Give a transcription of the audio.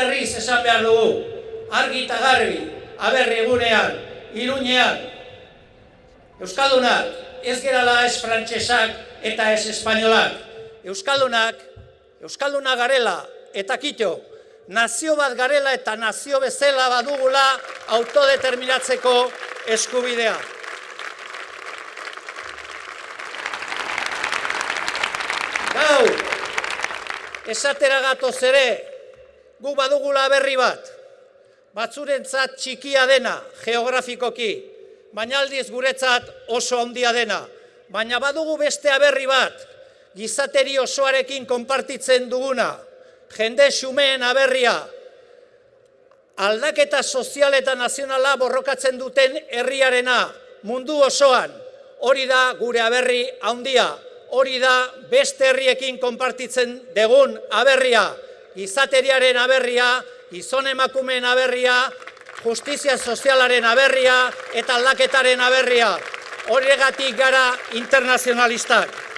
berriz esan behar dugu, argi eta garbi, aberri egunean, iruñean, Euskaldunak, ez gerala ez frantsesak eta ez espainolak. Euskaldunak, Euskaldunak garela eta kito, nazio bat garela eta nazio bezala badugula autodeterminatzeko eskubidea. Gau, esatera gatoz ere, gu badugula berri bat, batzurentzat txikia dena geografikoki, baina aldiz guretzat oso handia dena. Baina badugu beste aberri bat, gizateri osoarekin konpartitzen duguna, jende xumeen aberria, aldaketa sozial eta nazionala borrokatzen duten herriarena mundu osoan, hori da gure aberri handia, hori da beste herriekin konpartitzen degun aberria, gizateriaren aberria, gizon emakumeen aberria, justizia sozialaren aberria eta aldaketaren aberria. Horregatik gara internazionalistak.